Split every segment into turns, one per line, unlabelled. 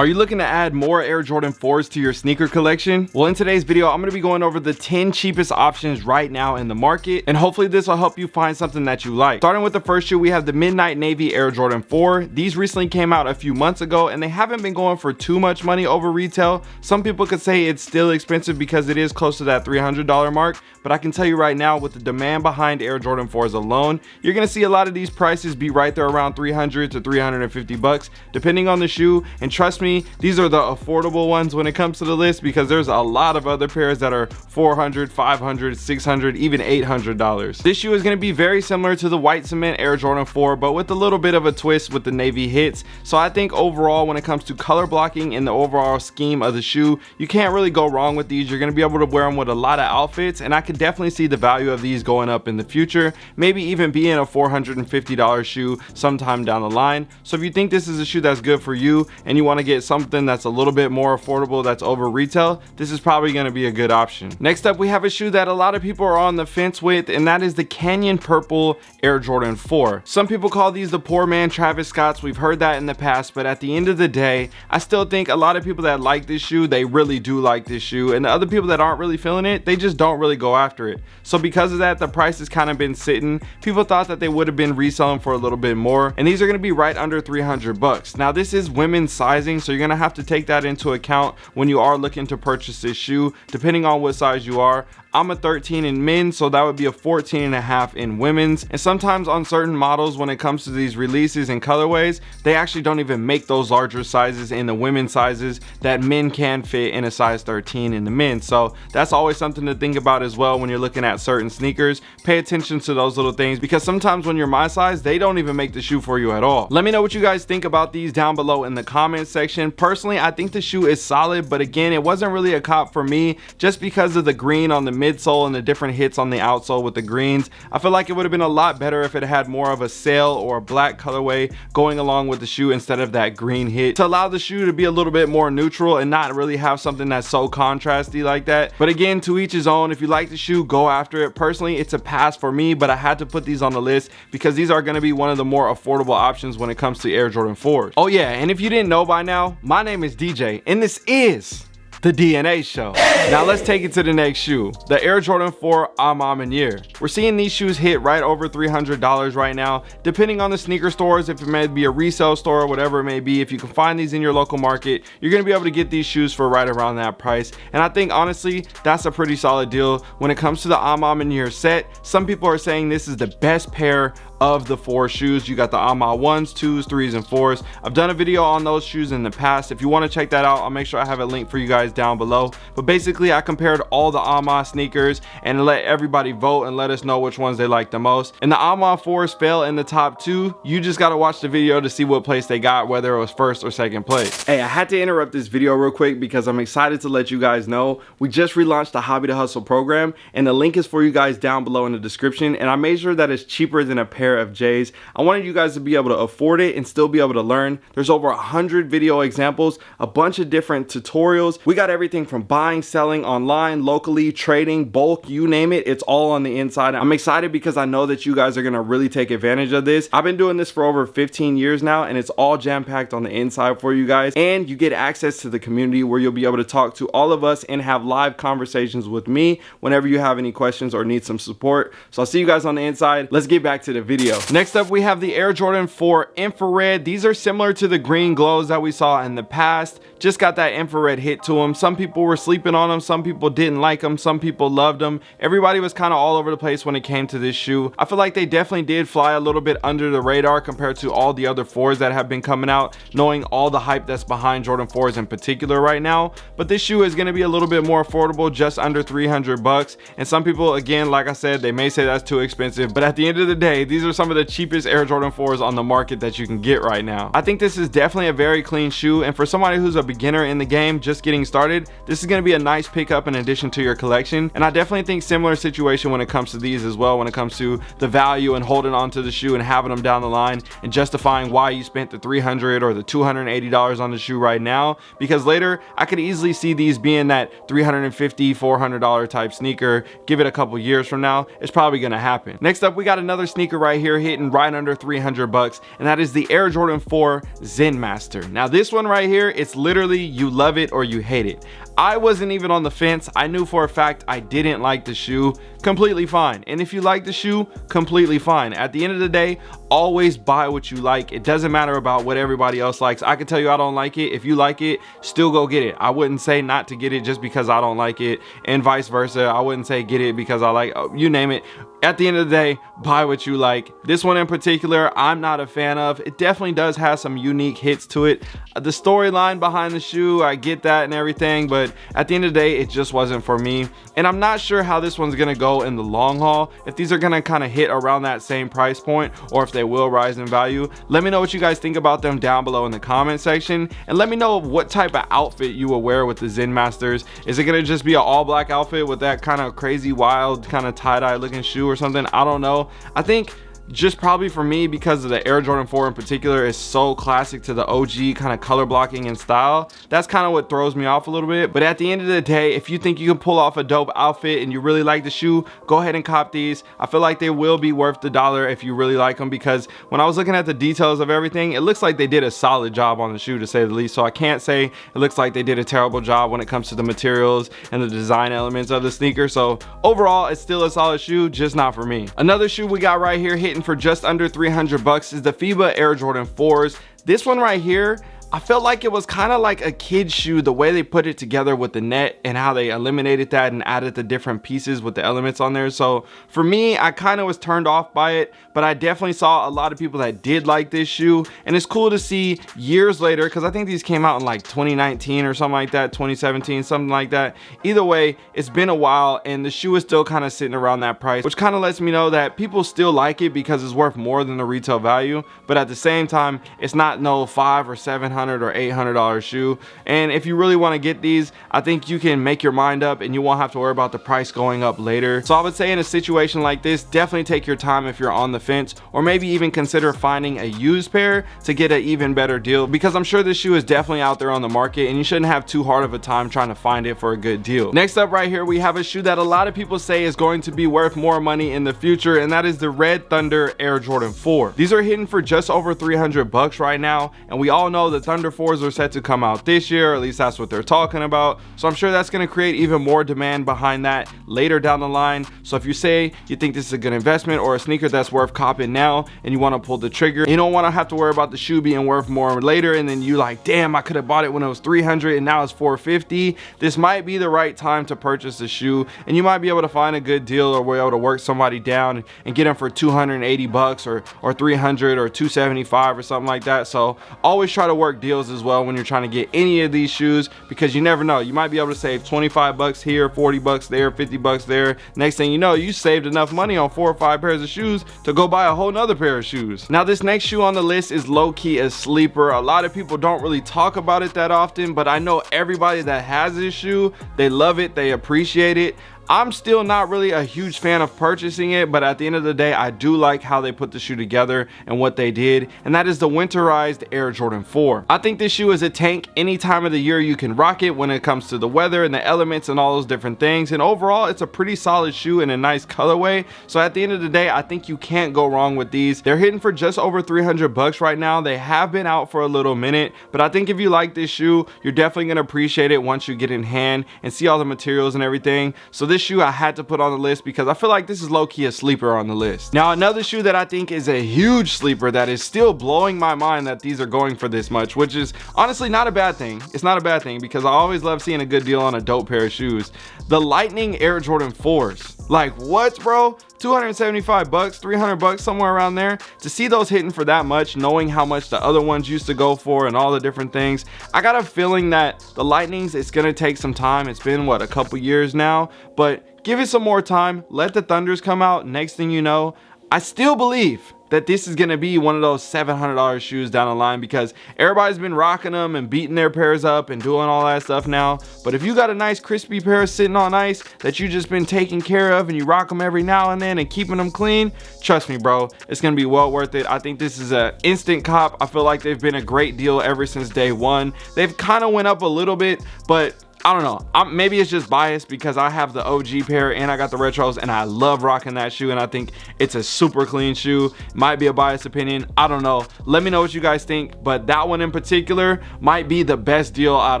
Are you looking to add more Air Jordan 4s to your sneaker collection? Well, in today's video, I'm going to be going over the 10 cheapest options right now in the market, and hopefully this will help you find something that you like. Starting with the first shoe, we have the Midnight Navy Air Jordan 4. These recently came out a few months ago, and they haven't been going for too much money over retail. Some people could say it's still expensive because it is close to that $300 mark, but I can tell you right now, with the demand behind Air Jordan 4s alone, you're going to see a lot of these prices be right there around 300 to 350 bucks, depending on the shoe, and trust me, me. These are the affordable ones when it comes to the list because there's a lot of other pairs that are 400 500 600 even 800 dollars. This shoe is going to be very similar to the white cement air jordan 4 but with a little bit of a twist with the navy hits. So i think overall when it comes to color blocking and the overall scheme of the shoe you can't really go wrong with these. You're going to be able to wear them with a lot of outfits and i could definitely see the value of these going up in the future maybe even being a 450 dollars shoe sometime down the line. So if you think this is a shoe that's good for you and you want to get get something that's a little bit more affordable that's over retail this is probably going to be a good option. Next up we have a shoe that a lot of people are on the fence with and that is the canyon purple air jordan 4 some people call these the poor man travis scotts. We've heard that in the past but at the end of the day i still think a lot of people that like this shoe they really do like this shoe and the other people that aren't really feeling it they just don't really go after it. So because of that the price has kind of been sitting. People thought that they would have been reselling for a little bit more and these are going to be right under 300 bucks. Now this is women's sizing so you're gonna have to take that into account when you are looking to purchase this shoe depending on what size you are I'm a 13 in men, so that would be a 14 and a half in women's. And sometimes on certain models, when it comes to these releases and colorways, they actually don't even make those larger sizes in the women's sizes that men can fit in a size 13 in the men. So that's always something to think about as well when you're looking at certain sneakers. Pay attention to those little things because sometimes when you're my size, they don't even make the shoe for you at all. Let me know what you guys think about these down below in the comment section. Personally, I think the shoe is solid, but again, it wasn't really a cop for me just because of the green on the midsole and the different hits on the outsole with the greens. I feel like it would have been a lot better if it had more of a sail or a black colorway going along with the shoe instead of that green hit to allow the shoe to be a little bit more neutral and not really have something that's so contrasty like that. But again, to each his own. If you like the shoe, go after it. Personally, it's a pass for me, but I had to put these on the list because these are going to be one of the more affordable options when it comes to Air Jordan 4s. Oh yeah, and if you didn't know by now, my name is DJ and this is the DNA show. Now let's take it to the next shoe, the Air Jordan 4 A Ma Maniere. We're seeing these shoes hit right over $300 right now, depending on the sneaker stores, if it may be a resale store or whatever it may be. If you can find these in your local market, you're gonna be able to get these shoes for right around that price. And I think honestly, that's a pretty solid deal. When it comes to the A Ma Maniere set, some people are saying this is the best pair of the four shoes. You got the A Ma ones twos threes and fours. I've done a video on those shoes in the past. If you want to check that out i'll make sure i have a link for you guys down below. But basically i compared all the A Ma sneakers and let everybody vote and let us know which ones they like the most. And the A Ma fours fell in the top two. You just got to watch the video to see what place they got whether it was first or second place. Hey i had to interrupt this video real quick because i'm excited to let you guys know. We just relaunched the hobby to hustle program and the link is for you guys down below in the description and i made sure that it's cheaper than a pair pair of J's. I wanted you guys to be able to afford it and still be able to learn. There's over a hundred video examples, a bunch of different tutorials. We got everything from buying, selling online, locally, trading, bulk, you name it. It's all on the inside. I'm excited because I know that you guys are gonna really take advantage of this. I've been doing this for over 15 years now and it's all jam-packed on the inside for you guys. And you get access to the community where you'll be able to talk to all of us and have live conversations with me whenever you have any questions or need some support. So I'll see you guys on the inside. Let's get back to the video Next up, we have the Air Jordan 4 Infrared. These are similar to the green glows that we saw in the past. Just got that infrared hit to them. Some people were sleeping on them. Some people didn't like them. Some people loved them. Everybody was kind of all over the place when it came to this shoe. I feel like they definitely did fly a little bit under the radar compared to all the other fours that have been coming out, knowing all the hype that's behind Jordan 4s in particular right now. But this shoe is going to be a little bit more affordable, just under 300 bucks. And some people, again, like I said, they may say that's too expensive. But at the end of the day, these are are some of the cheapest Air Jordan 4s on the market that you can get right now. I think this is definitely a very clean shoe and for somebody who's a beginner in the game just getting started, this is going to be a nice pickup in addition to your collection. And I definitely think similar situation when it comes to these as well when it comes to the value and holding on to the shoe and having them down the line and justifying why you spent the 300 or the 280 dollars on the shoe right now. Because later I could easily see these being that 350 400 dollar type sneaker give it a couple years from now it's probably gonna happen. Next up we got another sneaker right right here hitting right under 300 bucks and that is the Air Jordan 4 Zen Master. Now this one right here, it's literally you love it or you hate it. I wasn't even on the fence. I knew for a fact I didn't like the shoe. Completely fine. And if you like the shoe, completely fine. At the end of the day, always buy what you like. It doesn't matter about what everybody else likes. I can tell you I don't like it. If you like it, still go get it. I wouldn't say not to get it just because I don't like it and vice versa. I wouldn't say get it because I like, oh, you name it at the end of the day buy what you like this one in particular i'm not a fan of it definitely does have some unique hits to it uh, the storyline behind the shoe i get that and everything but at the end of the day it just wasn't for me and i'm not sure how this one's gonna go in the long haul if these are gonna kind of hit around that same price point or if they will rise in value. Let me know what you guys think about them down below in the comment section and let me know what type of outfit you will wear with the zen masters. Is it gonna just be an all black outfit with that kind of crazy wild kind of tie-dye looking shoe or something? I don't know. I think just probably for me because of the Air Jordan 4 in particular is so classic to the OG kind of color blocking and style. That's kind of what throws me off a little bit. But at the end of the day, if you think you can pull off a dope outfit and you really like the shoe, go ahead and cop these. I feel like they will be worth the dollar if you really like them because when I was looking at the details of everything, it looks like they did a solid job on the shoe to say the least. So I can't say it looks like they did a terrible job when it comes to the materials and the design elements of the sneaker. So overall, it's still a solid shoe, just not for me. Another shoe we got right here hitting for just under 300 bucks is the FIBA Air Jordan 4s. This one right here, I felt like it was kind of like a kid's shoe the way they put it together with the net and how they eliminated that and added the different pieces with the elements on there. So for me I kind of was turned off by it but I definitely saw a lot of people that did like this shoe. And it's cool to see years later because I think these came out in like 2019 or something like that 2017 something like that. Either way it's been a while and the shoe is still kind of sitting around that price which kind of lets me know that people still like it because it's worth more than the retail value. But at the same time it's not no five or seven 700 or 800 dollar shoe. And if you really want to get these i think you can make your mind up and you won't have to worry about the price going up later. So i would say in a situation like this definitely take your time if you're on the fence or maybe even consider finding a used pair to get an even better deal because i'm sure this shoe is definitely out there on the market and you shouldn't have too hard of a time trying to find it for a good deal. Next up right here we have a shoe that a lot of people say is going to be worth more money in the future and that is the red thunder air jordan 4 these are hitting for just over 300 bucks right now and we all know that Thunder 4s are set to come out this year, at least that's what they're talking about. So I'm sure that's going to create even more demand behind that later down the line. So if you say you think this is a good investment or a sneaker that's worth copping now and you want to pull the trigger, you don't want to have to worry about the shoe being worth more later and then you like, damn, I could have bought it when it was 300 and now it's 450. This might be the right time to purchase the shoe and you might be able to find a good deal or be able to work somebody down and get them for 280 bucks or, or 300 or 275 or something like that. So always try to work deals as well when you're trying to get any of these shoes because you never know. You might be able to save 25 bucks here 40 bucks there 50 bucks there. Next thing you know you saved enough money on four or five pairs of shoes to go buy a whole nother pair of shoes. Now this next shoe on the list is low-key a sleeper. A lot of people don't really talk about it that often but i know everybody that has this shoe they love it they appreciate it I'm still not really a huge fan of purchasing it, but at the end of the day, I do like how they put the shoe together and what they did, and that is the winterized Air Jordan 4. I think this shoe is a tank any time of the year you can rock it when it comes to the weather and the elements and all those different things, and overall, it's a pretty solid shoe in a nice colorway, so at the end of the day, I think you can't go wrong with these. They're hitting for just over 300 bucks right now. They have been out for a little minute, but I think if you like this shoe, you're definitely gonna appreciate it once you get in hand and see all the materials and everything. So this shoe I had to put on the list because I feel like this is low-key a sleeper on the list. Now, another shoe that I think is a huge sleeper that is still blowing my mind that these are going for this much, which is honestly not a bad thing. It's not a bad thing because I always love seeing a good deal on a dope pair of shoes. The Lightning Air Jordan 4s. Like what, bro? 275 bucks 300 bucks somewhere around there. To see those hitting for that much knowing how much the other ones used to go for and all the different things i got a feeling that the lightnings it's gonna take some time. It's been what a couple years now? But give it some more time. Let the thunders come out. Next thing you know i still believe that this is going to be one of those $700 shoes down the line because everybody's been rocking them and beating their pairs up and doing all that stuff now. But if you got a nice crispy pair sitting on ice that you just been taking care of and you rock them every now and then and keeping them clean, trust me, bro, it's going to be well worth it. I think this is an instant cop. I feel like they've been a great deal ever since day one. They've kind of went up a little bit, but I don't know. I'm, maybe it's just biased because I have the OG pair and I got the retros and I love rocking that shoe and I think it's a super clean shoe. Might be a biased opinion. I don't know. Let me know what you guys think. But that one in particular might be the best deal out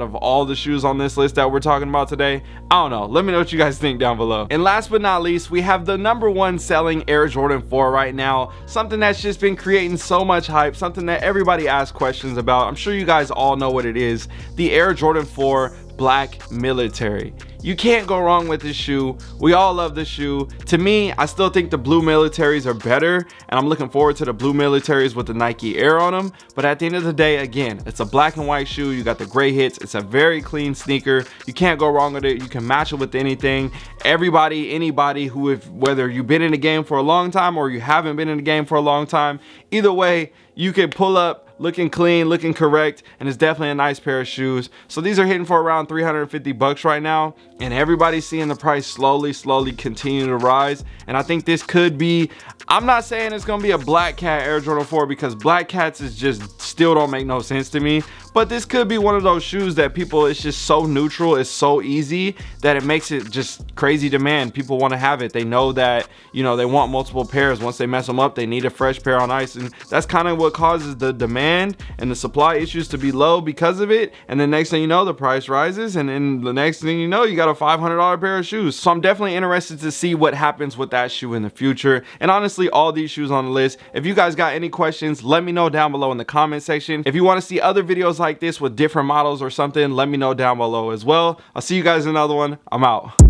of all the shoes on this list that we're talking about today. I don't know. Let me know what you guys think down below. And last but not least, we have the number one selling Air Jordan 4 right now. Something that's just been creating so much hype. Something that everybody asks questions about. I'm sure you guys all know what it is. The Air Jordan 4 black military. You can't go wrong with this shoe. We all love this shoe. To me i still think the blue militaries are better and i'm looking forward to the blue militaries with the nike air on them but at the end of the day again it's a black and white shoe. You got the gray hits. It's a very clean sneaker. You can't go wrong with it. You can match it with anything. Everybody anybody who if whether you've been in the game for a long time or you haven't been in the game for a long time either way you can pull up looking clean, looking correct, and it's definitely a nice pair of shoes. So these are hitting for around 350 bucks right now, and everybody's seeing the price slowly, slowly continue to rise. And I think this could be, I'm not saying it's gonna be a black cat Air Jordan 4 because black cats is just still don't make no sense to me, but this could be one of those shoes that people it's just so neutral it's so easy that it makes it just crazy demand people want to have it. They know that you know they want multiple pairs. Once they mess them up they need a fresh pair on ice. And that's kind of what causes the demand and the supply issues to be low because of it. And the next thing you know the price rises. And then the next thing you know you got a $500 pair of shoes. So I'm definitely interested to see what happens with that shoe in the future. And honestly all these shoes on the list. If you guys got any questions let me know down below in the comment section. If you want to see other videos like this with different models or something, let me know down below as well. I'll see you guys in another one. I'm out.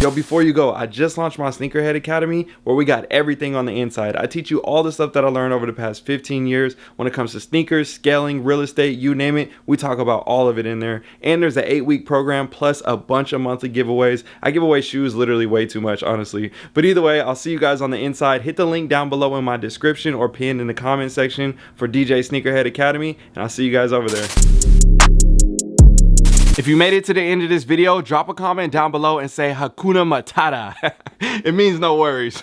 Yo, before you go, I just launched my Sneakerhead Academy where we got everything on the inside. I teach you all the stuff that I learned over the past 15 years when it comes to sneakers, scaling, real estate, you name it. We talk about all of it in there. And there's an eight week program plus a bunch of monthly giveaways. I give away shoes literally way too much, honestly. But either way, I'll see you guys on the inside. Hit the link down below in my description or pinned in the comment section for DJ Sneakerhead Academy. And I'll see you guys over there. If you made it to the end of this video, drop a comment down below and say Hakuna Matata. it means no worries.